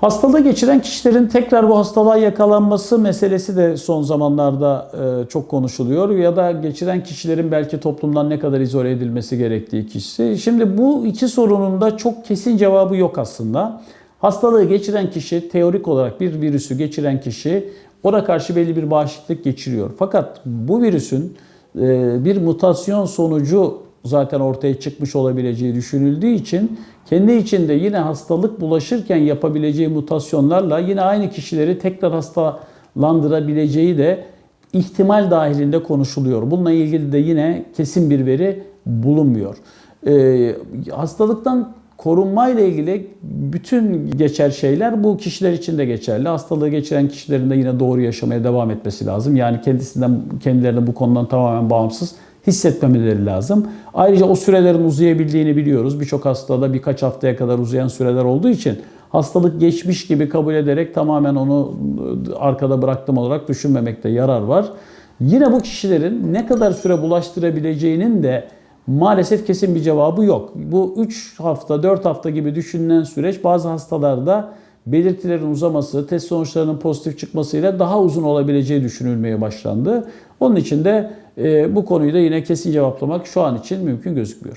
Hastalığı geçiren kişilerin tekrar bu hastalığa yakalanması meselesi de son zamanlarda e, çok konuşuluyor ya da geçiren kişilerin belki toplumdan ne kadar izole edilmesi gerektiği kişisi. Şimdi bu iki sorunun da çok kesin cevabı yok aslında. Hastalığı geçiren kişi teorik olarak bir virüsü geçiren kişi ona karşı belli bir bağışıklık geçiriyor. Fakat bu virüsün e, bir mutasyon sonucu zaten ortaya çıkmış olabileceği düşünüldüğü için kendi içinde yine hastalık bulaşırken yapabileceği mutasyonlarla yine aynı kişileri tekrar hastalandırabileceği de ihtimal dahilinde konuşuluyor. Bununla ilgili de yine kesin bir veri bulunmuyor. Ee, hastalıktan korunma ile ilgili bütün geçer şeyler bu kişiler için de geçerli. Hastalığı geçiren kişilerin de yine doğru yaşamaya devam etmesi lazım. Yani kendisinden kendilerini bu konudan tamamen bağımsız hissetmemeleri lazım. Ayrıca o sürelerin uzayabildiğini biliyoruz. Birçok hastada birkaç haftaya kadar uzayan süreler olduğu için hastalık geçmiş gibi kabul ederek tamamen onu arkada bıraktım olarak düşünmemekte yarar var. Yine bu kişilerin ne kadar süre bulaştırabileceğinin de maalesef kesin bir cevabı yok. Bu 3 hafta, 4 hafta gibi düşünülen süreç bazı hastalarda belirtilerin uzaması, test sonuçlarının pozitif çıkmasıyla daha uzun olabileceği düşünülmeye başlandı. Onun için de bu konuyu da yine kesin cevaplamak şu an için mümkün gözükmüyor.